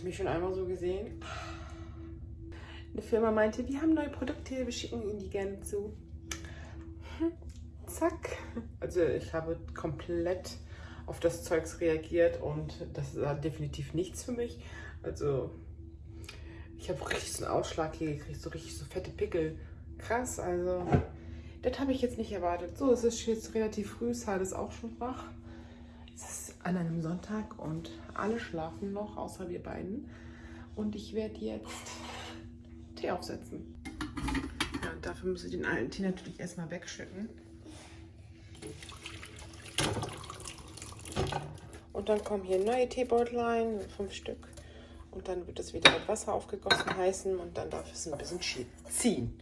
ihr mich schon einmal so gesehen? Eine Firma meinte, wir haben neue Produkte, wir schicken Ihnen die gerne zu. Hm, zack. Also ich habe komplett auf das Zeugs reagiert und das ist definitiv nichts für mich. Also ich habe richtig so einen Ausschlag hier gekriegt, so richtig so fette Pickel. Krass, also das habe ich jetzt nicht erwartet. So, es ist jetzt relativ früh, Sal ist auch schon wach. An einem Sonntag und alle schlafen noch, außer wir beiden. Und ich werde jetzt Tee aufsetzen. Ja, und dafür muss ich den alten Tee natürlich erstmal wegschütten. Und dann kommen hier neue Teebeutlein, fünf Stück. Und dann wird es wieder mit Wasser aufgegossen heißen und dann darf es ein bisschen ziehen.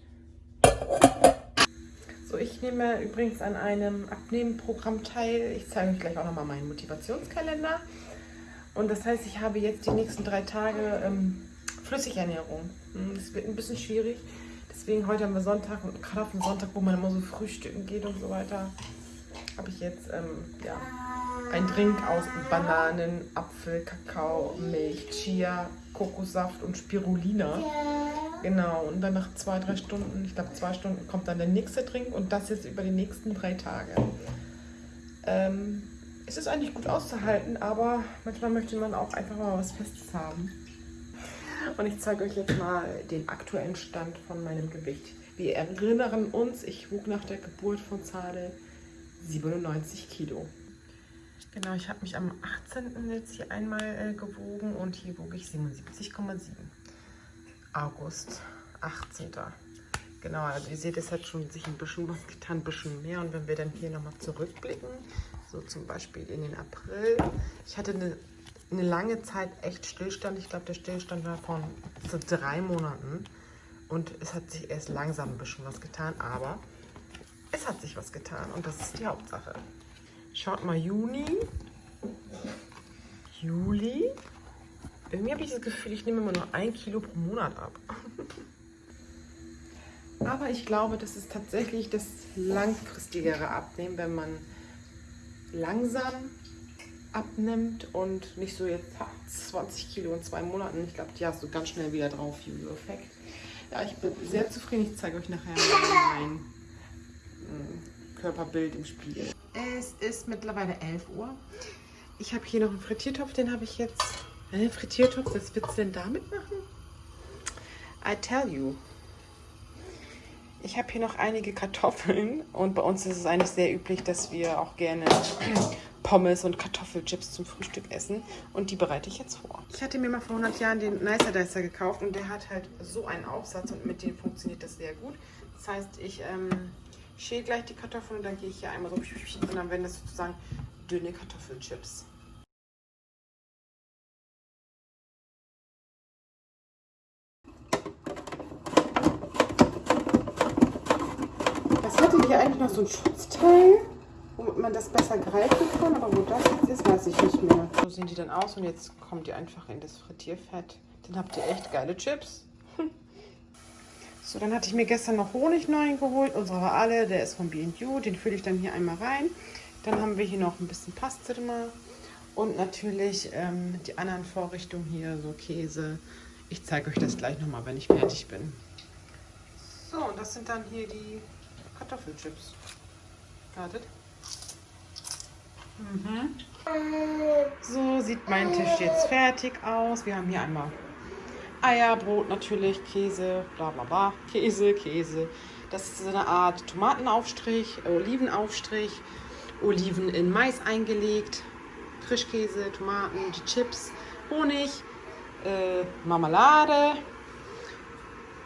Ich nehme übrigens an einem Abnehmenprogramm teil. Ich zeige euch gleich auch nochmal meinen Motivationskalender. Und das heißt, ich habe jetzt die nächsten drei Tage ähm, Flüssigernährung. Hm, das wird ein bisschen schwierig. Deswegen heute haben wir Sonntag und gerade auf dem Sonntag, wo man immer so frühstücken geht und so weiter, habe ich jetzt ähm, ja, ein Drink aus Bananen, Apfel, Kakao, Milch, Chia, Kokossaft und Spirulina. Genau, und dann nach zwei, drei Stunden, ich glaube zwei Stunden, kommt dann der nächste Drink und das jetzt über die nächsten drei Tage. Ähm, es ist eigentlich gut auszuhalten, aber manchmal möchte man auch einfach mal was Festes haben. Und ich zeige euch jetzt mal den aktuellen Stand von meinem Gewicht. Wir erinnern uns, ich wog nach der Geburt von Zade 97 Kilo. Genau, ich habe mich am 18. jetzt hier einmal äh, gewogen und hier wog ich 77,7. August, 18. Genau, also ihr seht, es hat schon sich ein bisschen was getan, ein bisschen mehr. Und wenn wir dann hier nochmal zurückblicken, so zum Beispiel in den April. Ich hatte eine, eine lange Zeit echt Stillstand. Ich glaube, der Stillstand war von so drei Monaten. Und es hat sich erst langsam ein bisschen was getan, aber es hat sich was getan und das ist die Hauptsache. Schaut mal, Juni, Juli. Irgendwie habe ich das Gefühl, ich nehme immer nur ein Kilo pro Monat ab. Aber ich glaube, das ist tatsächlich das langfristigere Abnehmen, wenn man langsam abnimmt und nicht so jetzt 20 Kilo in zwei Monaten. Ich glaube, die hast du ganz schnell wieder drauf, Jojo-Effekt. Ja, ich bin sehr zufrieden. Ich zeige euch nachher mein Körperbild im Spiegel. Es ist mittlerweile 11 Uhr. Ich habe hier noch einen Frittiertopf, den habe ich jetzt. Einen Frittiertopf, was willst du denn damit machen? I tell you. Ich habe hier noch einige Kartoffeln und bei uns ist es eigentlich sehr üblich, dass wir auch gerne Pommes und Kartoffelchips zum Frühstück essen und die bereite ich jetzt vor. Ich hatte mir mal vor 100 Jahren den Nicer Dicer gekauft und der hat halt so einen Aufsatz und mit dem funktioniert das sehr gut. Das heißt, ich ähm, schäle gleich die Kartoffeln und dann gehe ich hier einmal so und dann werden das sozusagen dünne Kartoffelchips. Das hatte hier eigentlich noch so ein Schutzteil, womit man das besser greifen kann, aber wo das jetzt ist, weiß ich nicht mehr. So sehen die dann aus und jetzt kommt ihr einfach in das Frittierfett. Dann habt ihr echt geile Chips. So, dann hatte ich mir gestern noch Honig neu geholt. Unsere alle, der ist von B&U. Den fülle ich dann hier einmal rein. Dann haben wir hier noch ein bisschen Pastırma. Und natürlich ähm, die anderen Vorrichtungen hier, so Käse. Ich zeige euch das gleich nochmal, wenn ich fertig bin. So, und das sind dann hier die Kartoffelchips. Wartet. Mhm. So sieht mein Tisch jetzt fertig aus. Wir haben hier einmal Eier, Brot natürlich, Käse, bla bla bla. Käse, Käse. Das ist so eine Art Tomatenaufstrich, Olivenaufstrich, Oliven in Mais eingelegt, Frischkäse, Tomaten, die Chips, Honig, äh, Marmelade,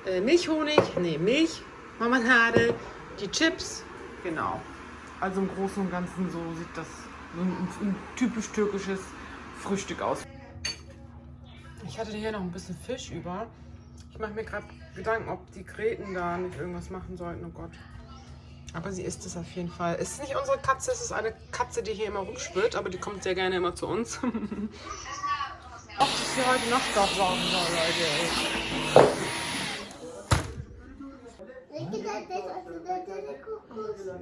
äh, Milchhonig, nee, Milch, Marmelade, die Chips, genau. Also im Großen und Ganzen so sieht das so ein, ein typisch türkisches Frühstück aus. Ich hatte hier noch ein bisschen Fisch über. Ich mache mir gerade Gedanken, ob die Gräten da nicht irgendwas machen sollten. Oh Gott. Aber sie isst es auf jeden Fall. Es ist nicht unsere Katze, es ist eine Katze, die hier immer rumschwirrt, aber die kommt sehr gerne immer zu uns. Ob das hier heute Nacht doch saugen soll, Leute.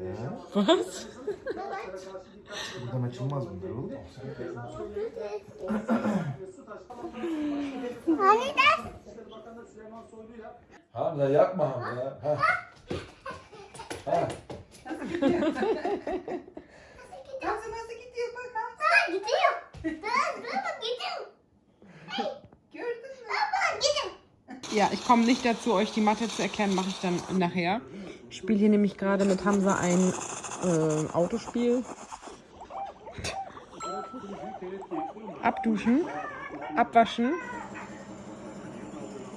Was? Burada maçılmaz bunlar oğlum. Hani das? Hamza yapma Hamza. Ha. Ha. Nasıl gidiyor? Ha gidiyor. Dur dur bak gidiyor. Baba gidiyor. Ja, ich komme nicht dazu, euch die Mathe zu erklären, mache ich dann nachher. Spiele hier nämlich gerade mit Hamza ein äh, Autospiel. Abduschen, abwaschen.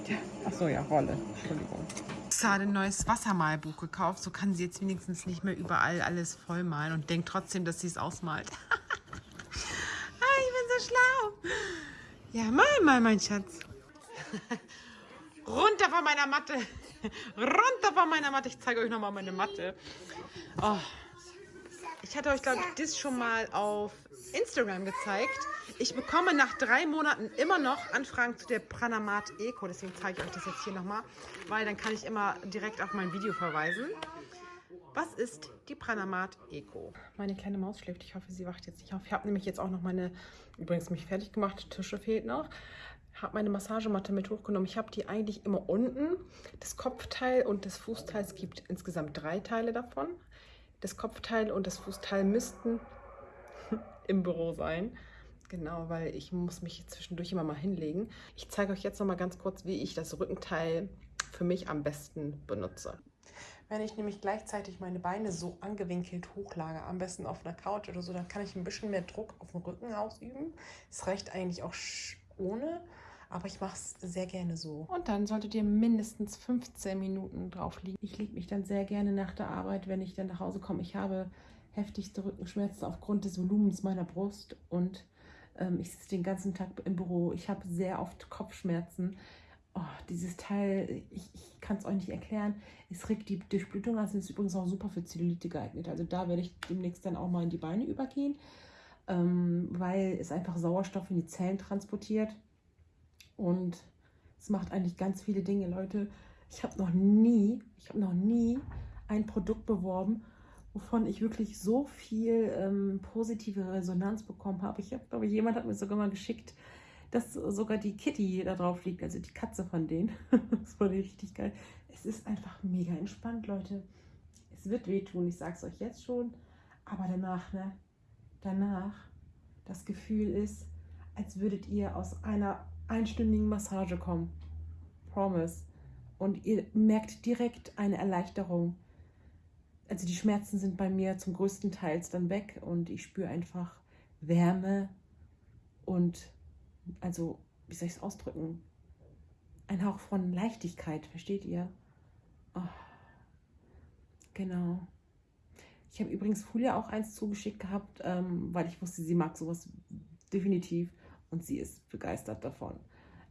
Tja, Ach so, ja, Rolle. Entschuldigung. Habe ein neues Wassermalbuch gekauft. So kann sie jetzt wenigstens nicht mehr überall alles vollmalen und denkt trotzdem, dass sie es ausmalt. ah, ich bin so schlau. Ja, mal, mal, mein Schatz. Runter von meiner Matte. Runter von meiner Matte. Ich zeige euch nochmal meine Matte. Oh. Ich hatte euch, glaube ich, das schon mal auf Instagram gezeigt. Ich bekomme nach drei Monaten immer noch Anfragen zu der Pranamat Eco. Deswegen zeige ich euch das jetzt hier nochmal, weil dann kann ich immer direkt auf mein Video verweisen. Was ist die Pranamat Eco? Meine kleine Maus schläft. Ich hoffe, sie wacht jetzt nicht auf. Ich habe nämlich jetzt auch noch meine, übrigens mich fertig gemacht, Tische fehlt noch. Habe meine Massagematte mit hochgenommen. Ich habe die eigentlich immer unten. Das Kopfteil und das Fußteil, es gibt insgesamt drei Teile davon. Das Kopfteil und das Fußteil müssten im Büro sein. Genau, weil ich muss mich zwischendurch immer mal hinlegen. Ich zeige euch jetzt noch mal ganz kurz, wie ich das Rückenteil für mich am besten benutze. Wenn ich nämlich gleichzeitig meine Beine so angewinkelt hochlage, am besten auf einer Couch oder so, dann kann ich ein bisschen mehr Druck auf den Rücken ausüben. Es reicht eigentlich auch ohne, aber ich mache es sehr gerne so. Und dann solltet ihr mindestens 15 Minuten drauf liegen. Ich lege mich dann sehr gerne nach der Arbeit, wenn ich dann nach Hause komme. Ich habe heftigste Rückenschmerzen aufgrund des Volumens meiner Brust und ähm, ich sitze den ganzen Tag im Büro. Ich habe sehr oft Kopfschmerzen. Oh, dieses Teil, ich, ich kann es euch nicht erklären. Es regt die Durchblutung an. Es ist übrigens auch super für Zellulite geeignet. Also da werde ich demnächst dann auch mal in die Beine übergehen, ähm, weil es einfach Sauerstoff in die Zellen transportiert. Und es macht eigentlich ganz viele Dinge, Leute. Ich habe noch nie, ich habe noch nie ein Produkt beworben, wovon ich wirklich so viel ähm, positive Resonanz bekommen habe. Ich habe, glaube jemand hat mir sogar mal geschickt, dass sogar die Kitty da drauf liegt, also die Katze von denen. das war richtig geil. Es ist einfach mega entspannt, Leute. Es wird wehtun, ich sage es euch jetzt schon. Aber danach, ne? Danach, das Gefühl ist, als würdet ihr aus einer einstündigen Massage kommen. Promise. Und ihr merkt direkt eine Erleichterung. Also die Schmerzen sind bei mir zum größten Teil dann weg und ich spüre einfach Wärme und also, wie soll ich es ausdrücken? Ein Hauch von Leichtigkeit, versteht ihr? Oh. Genau. Ich habe übrigens Julia auch eins zugeschickt gehabt, ähm, weil ich wusste, sie mag sowas definitiv und sie ist begeistert davon.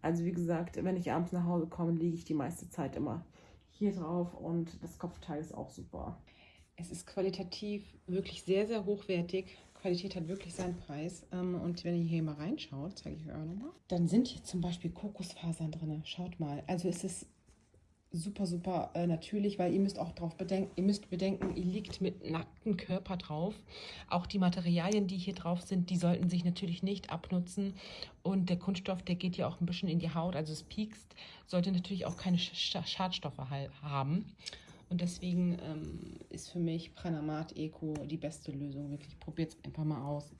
Also wie gesagt, wenn ich abends nach Hause komme, liege ich die meiste Zeit immer hier drauf und das Kopfteil ist auch super. Es ist qualitativ wirklich sehr, sehr hochwertig. Qualität hat wirklich seinen Preis. Ähm, Und wenn ihr hier mal reinschaut, zeige ich euch auch nochmal, dann sind hier zum Beispiel Kokosfasern drin. Schaut mal. Also es ist super, super äh, natürlich, weil ihr müsst auch drauf bedenken, ihr müsst bedenken, ihr liegt mit nacktem Körper drauf. Auch die Materialien, die hier drauf sind, die sollten sich natürlich nicht abnutzen. Und der Kunststoff, der geht ja auch ein bisschen in die Haut, also es piekst, sollte natürlich auch keine Sch Schadstoffe haben. Und deswegen ähm, ist für mich Pranamat Eco die beste Lösung. Wirklich, probiert es einfach mal aus.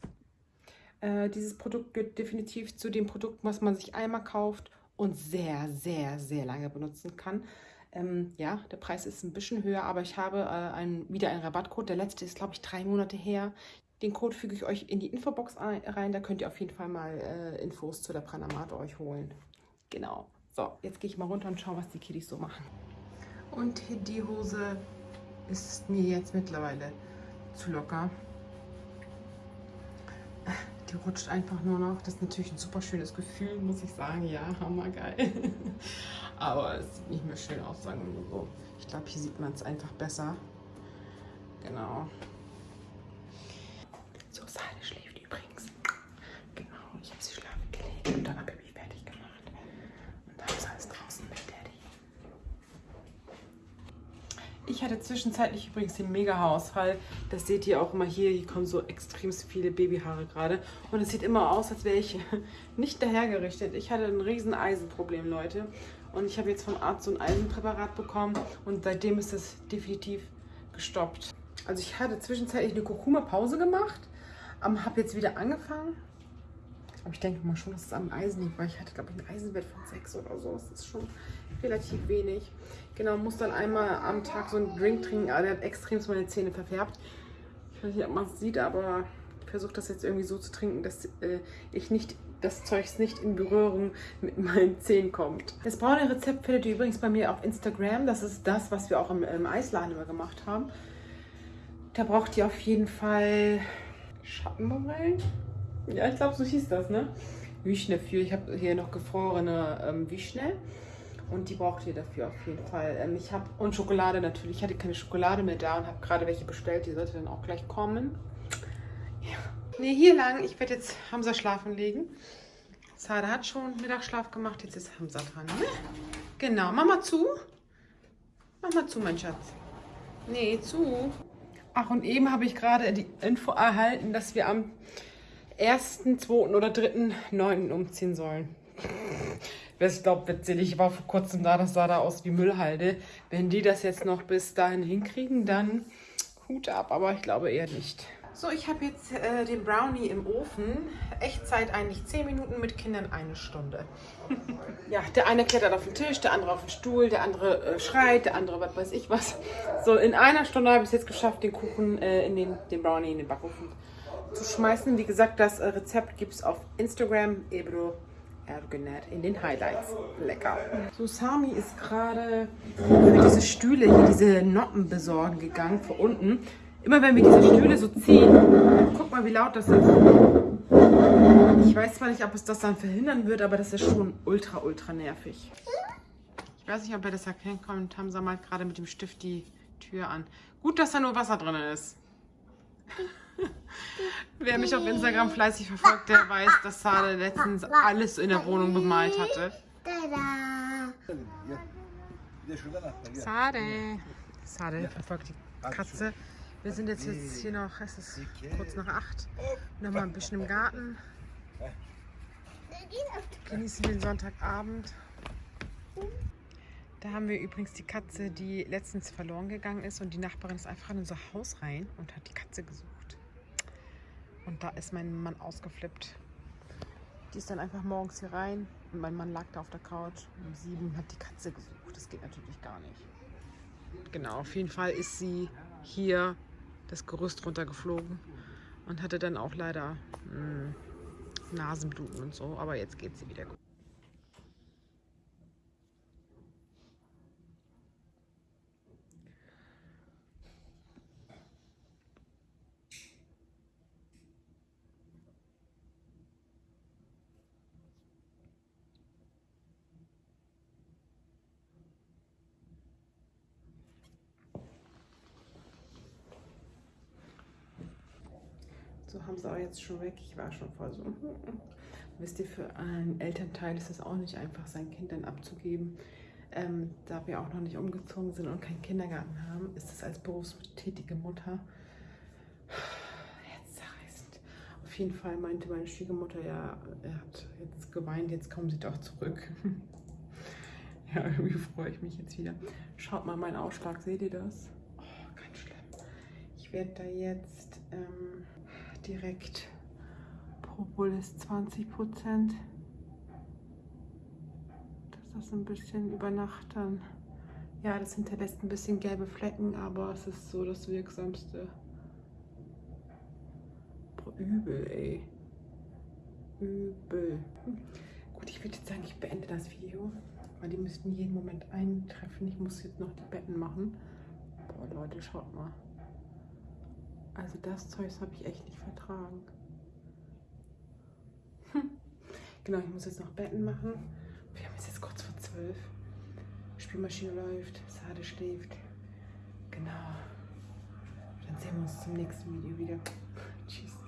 Äh, dieses Produkt gehört definitiv zu dem Produkt, was man sich einmal kauft und sehr, sehr, sehr lange benutzen kann. Ähm, ja, der Preis ist ein bisschen höher, aber ich habe äh, ein, wieder einen Rabattcode. Der letzte ist, glaube ich, drei Monate her. Den Code füge ich euch in die Infobox ein- rein. Da könnt ihr auf jeden Fall mal äh, Infos zu der Pranamat euch holen. Genau. So, jetzt gehe ich mal runter und schaue, was die Kiddies so machen. Und die Hose ist mir jetzt mittlerweile zu locker. Die rutscht einfach nur noch. Das ist natürlich ein super schönes Gefühl, muss ich sagen. Ja, hammergeil. Aber es sieht nicht mehr schön aus, sagen wir mal so. Ich glaube, hier sieht man es einfach besser. Genau. So, Sahne schläft übrigens. Genau, ich habe sie schlafen gelegt und dann habe ich mich fertig gemacht. Und dann ist alles draußen mit Daddy. Ich hatte zwischenzeitlich übrigens den Mega-Haarausfall. Das seht ihr auch immer hier. Hier kommen so extrem viele Babyhaare gerade. Und es sieht immer aus, als wäre ich nicht dahergerichtet. Ich hatte ein riesen Eisenproblem, Leute. Und ich habe jetzt vom Arzt so ein Eisenpräparat bekommen. Und seitdem ist es definitiv gestoppt. Also ich hatte zwischenzeitlich eine Kurkuma-Pause gemacht. Habe jetzt wieder angefangen. Aber ich denke mal schon, dass es am Eisen liegt, weil ich hatte, glaube ich, einen Eisenwert von 6 oder so. Das ist schon relativ wenig. Genau, muss dann einmal am Tag so einen Drink trinken. Aber der hat extrem meine Zähne verfärbt. Ich weiß nicht, ob man es sieht, aber ich versuche das jetzt irgendwie so zu trinken, dass äh, ich nicht das Zeugs nicht in Berührung mit meinen Zähnen kommt. Das braune Rezept findet ihr übrigens bei mir auf Instagram. Das ist das, was wir auch im, im Eisladen immer gemacht haben. Da braucht ihr auf jeden Fall Schattenmorellen. Ja, ich glaube, so hieß das, ne? Wischne für. Ich habe hier noch gefrorene ähm, Wischne. Und die braucht ihr dafür auf jeden Fall. Ähm, ich habe und Schokolade natürlich. Ich hatte keine Schokolade mehr da und habe gerade welche bestellt. Die sollte dann auch gleich kommen. Ja. Ne, hier lang. Ich werde jetzt Hamza schlafen legen. Sada hat schon Mittagsschlaf gemacht. Jetzt ist Hamza dran. Ne? Genau. Mach mal zu. Mach mal zu, mein Schatz. Nee, zu. Ach, und eben habe ich gerade die Info erhalten, dass wir am 1., 2. oder 3.9. umziehen sollen. Ich glaube, witzig, ich war vor kurzem da, das sah da aus wie Müllhalde. Wenn die das jetzt noch bis dahin hinkriegen, dann Hut ab, aber ich glaube eher nicht. So, ich habe jetzt äh, den Brownie im Ofen. Echtzeit eigentlich 10 Minuten, mit Kindern eine Stunde. ja, der eine klettert auf den Tisch, der andere auf den Stuhl, der andere äh, schreit, der andere was weiß ich was. So, in einer Stunde habe ich es jetzt geschafft, den Kuchen äh, in den, den Brownie in den Backofen schmeißen. Wie gesagt, das äh, Rezept gibt es auf Instagram, Ebro Ergenet in den Highlights. Lecker. So, Sami ist gerade für diese Stühle hier, diese Noppen besorgen gegangen, von unten. Immer wenn wir diese Stühle so ziehen, guck mal, wie laut das ist. Ich weiß zwar nicht, ob es das dann verhindern wird, aber das ist schon ultra, ultra nervig. Ich weiß nicht, ob ihr das erkennen könnt. Hamza malt gerade mit dem Stift die Tür an. Gut, dass da nur Wasser drin ist. Wer mich auf Instagram fleißig verfolgt, der weiß, dass Sade letztens alles in der Wohnung bemalt hatte. Sade. Sade verfolgt die Katze. Wir sind jetzt, jetzt hier noch, es ist kurz nach acht. Nochmal ein bisschen im Garten. Genießen den Sonntagabend. Da haben wir übrigens die Katze, die letztens verloren gegangen ist. Und die Nachbarin ist einfach in unser Haus rein und hat die Katze gesucht. Und da ist mein Mann ausgeflippt. Die ist dann einfach morgens hier rein und mein Mann lag da auf der Couch. Um sieben hat die Katze gesucht. Das geht natürlich gar nicht. Genau, auf jeden Fall ist sie hier das Gerüst runtergeflogen und hatte dann auch leider mh, hm, Nasenbluten und so. Aber jetzt geht sie wieder gut. Haben sie auch jetzt schon weg. Ich war schon voll so. Wisst ihr, für einen Elternteil ist es auch nicht einfach, sein Kind dann abzugeben. Ähm, da wir auch noch nicht umgezogen sind und keinen Kindergarten haben, ist es als berufstätige Mutter herzzerreißend. Auf jeden Fall meinte meine Schwiegermutter, ja, er hat jetzt geweint, jetzt kommen sie doch zurück. ja, irgendwie freue ich mich jetzt wieder. Schaut mal meinen Ausschlag, seht ihr das? Oh, ganz schlimm. Ich werde da jetzt... Ähm, direkt Propolis 20 Prozent. Das ein bisschen über Nacht dann. Ja, das hinterlässt ein bisschen gelbe Flecken, aber es ist so das Wirksamste. Boah, übel, ey. Übel. Gut, ich würde jetzt sagen, ich beende das Video, weil die müssten jeden Moment eintreffen. Ich muss jetzt noch die Betten machen. Boah, Leute, schaut mal. Also das Zeug habe ich echt nicht vertragen. Hm. Genau, ich muss jetzt noch Betten machen. Wir haben es jetzt kurz vor zwölf. Spielmaschine läuft, Sade schläft. Genau. Dann sehen wir uns zum nächsten Video wieder. Tschüss.